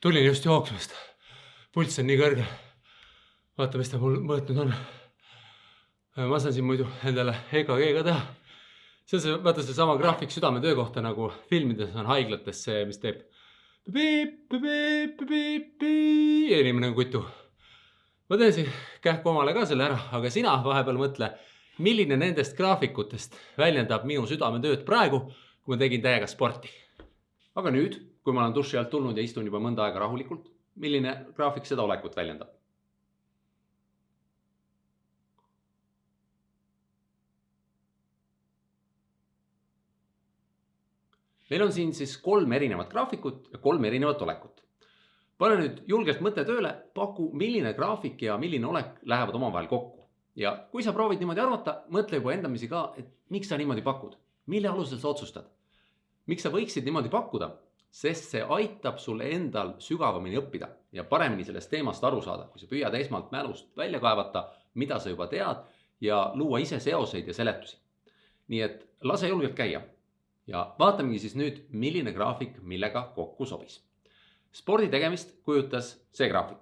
tulin just jooksmast. pulss on nii kõrge. vaata, mis ta mul mõõtnud on. ma saan siin muidu endale EKG ka teha. see on see, vaata seesama graafik südametöö kohta nagu filmides on haiglates see, mis teeb. inimene on kutu. ma teen siin kähku omale ka selle ära, aga sina vahepeal mõtle, milline nendest graafikutest väljendab minu südametööd praegu, kui ma tegin täiega sporti. aga nüüd kui ma olen duši alt tulnud ja istun juba mõnda aega rahulikult, milline graafik seda olekut väljendab? meil on siin siis kolm erinevat graafikut ja kolm erinevat olekut. pane nüüd julgelt mõte tööle, paku, milline graafik ja milline olek lähevad omavahel kokku. ja kui sa proovid niimoodi arvata, mõtle juba endamisi ka, et miks sa niimoodi pakud, mille alusel sa otsustad. miks sa võiksid niimoodi pakkuda, sest see aitab sul endal sügavamini õppida ja paremini sellest teemast aru saada, kui sa püüad esmalt mälust välja kaevata, mida sa juba tead ja luua ise seoseid ja seletusi. nii et lase julgelt käia ja vaatamegi siis nüüd, milline graafik millega kokku sobis. spordi tegemist kujutas see graafik.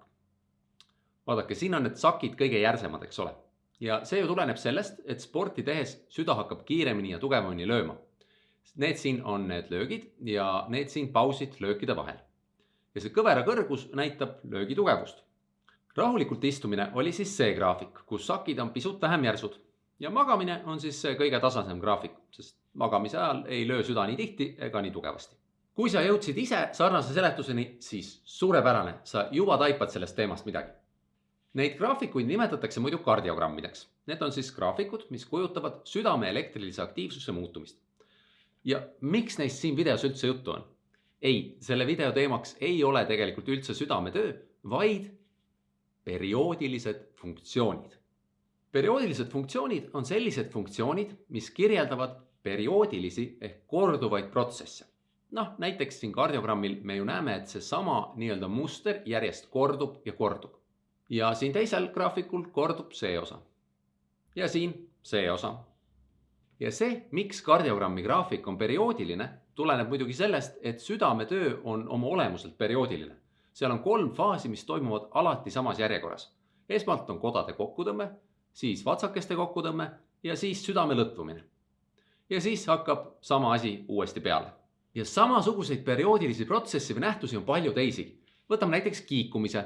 vaadake, siin on need sakid kõige järsemad, eks ole. ja see ju tuleneb sellest, et sporti tehes süda hakkab kiiremini ja tugevamini lööma Need siin on need löögid ja need siin pausid löökide vahel. ja see kõvera kõrgus näitab löögi tugevust. rahulikult istumine oli siis see graafik, kus sakid on pisut vähem järsud ja magamine on siis see kõige tasasem graafik, sest magamise ajal ei löö süda nii tihti ega nii tugevasti. kui sa jõudsid ise sarnase seletuseni, siis suurepärane, sa juba taipad sellest teemast midagi. Neid graafikuid nimetatakse muidu kardiogrammideks. Need on siis graafikud, mis kujutavad südame elektrilise aktiivsuse muutumist ja miks neist siin videos üldse juttu on? ei, selle video teemaks ei ole tegelikult üldse südametöö, vaid perioodilised funktsioonid. perioodilised funktsioonid on sellised funktsioonid, mis kirjeldavad perioodilisi ehk korduvaid protsesse. noh, näiteks siin kardiogrammil me ju näeme, et seesama nii-öelda muster järjest kordub ja kordub. ja siin teisel graafikul kordub see osa. ja siin see osa ja see, miks kardiogrammi graafik on perioodiline, tuleneb muidugi sellest, et südametöö on oma olemuselt perioodiline. seal on kolm faasi, mis toimuvad alati samas järjekorras. esmalt on kodade kokkutõmme, siis vatsakeste kokkutõmme ja siis südame lõtvumine. ja siis hakkab sama asi uuesti peale. ja samasuguseid perioodilisi protsesse või nähtusi on palju teisigi. võtame näiteks kiikumise.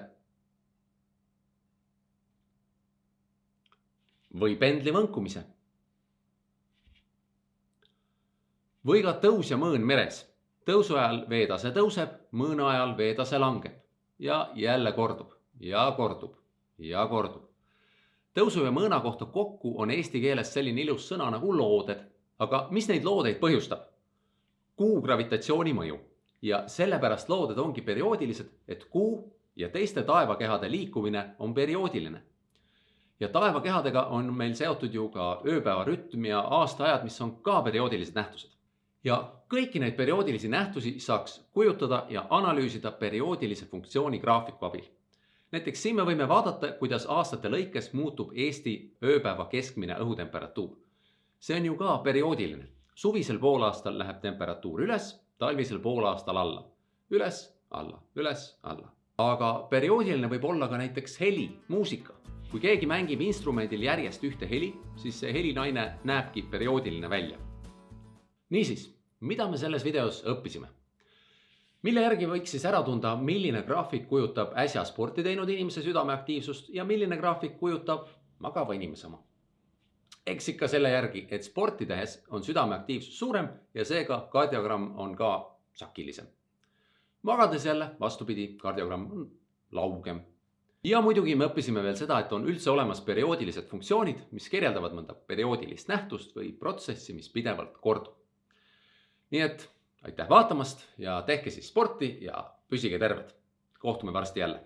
või pendli võnkumise või ka tõus ja mõõn meres. tõusu ajal veetase tõuseb, mõõna ajal veetase langeb ja jälle kordub ja kordub ja kordub. tõusu ja mõõna kohta kokku on eesti keeles selline ilus sõna nagu looded, aga mis neid loodeid põhjustab? Kuu gravitatsiooni mõju ja sellepärast looded ongi perioodilised, et Kuu ja teiste taevakehade liikumine on perioodiline. ja taevakehadega on meil seotud ju ka ööpäeva rütm ja aastaajad, mis on ka perioodilised nähtused ja kõiki neid perioodilisi nähtusi saaks kujutada ja analüüsida perioodilise funktsiooni graafiku abil. näiteks siin me võime vaadata, kuidas aastate lõikes muutub Eesti ööpäeva keskmine õhutemperatuur. see on ju ka perioodiline. suvisel poolaastal läheb temperatuur üles, talvisel poolaastal alla. üles, alla, üles, alla. aga perioodiline võib olla ka näiteks heli, muusika. kui keegi mängib instrumendil järjest ühte heli, siis see helinaine näebki perioodiline välja. niisiis mida me selles videos õppisime? mille järgi võiks siis ära tunda, milline graafik kujutab äsja sporti teinud inimese südameaktiivsust ja milline graafik kujutab magava inimese oma? eks ikka selle järgi, et sporti tehes on südameaktiivsus suurem ja seega kardiogramm on ka sakilisem. magades jälle vastupidi, kardiogramm on laugem. ja muidugi me õppisime veel seda, et on üldse olemas perioodilised funktsioonid, mis kirjeldavad mõnda perioodilist nähtust või protsessi, mis pidevalt kordub nii et aitäh vaatamast ja tehke siis sporti ja püsige terved. kohtume varsti jälle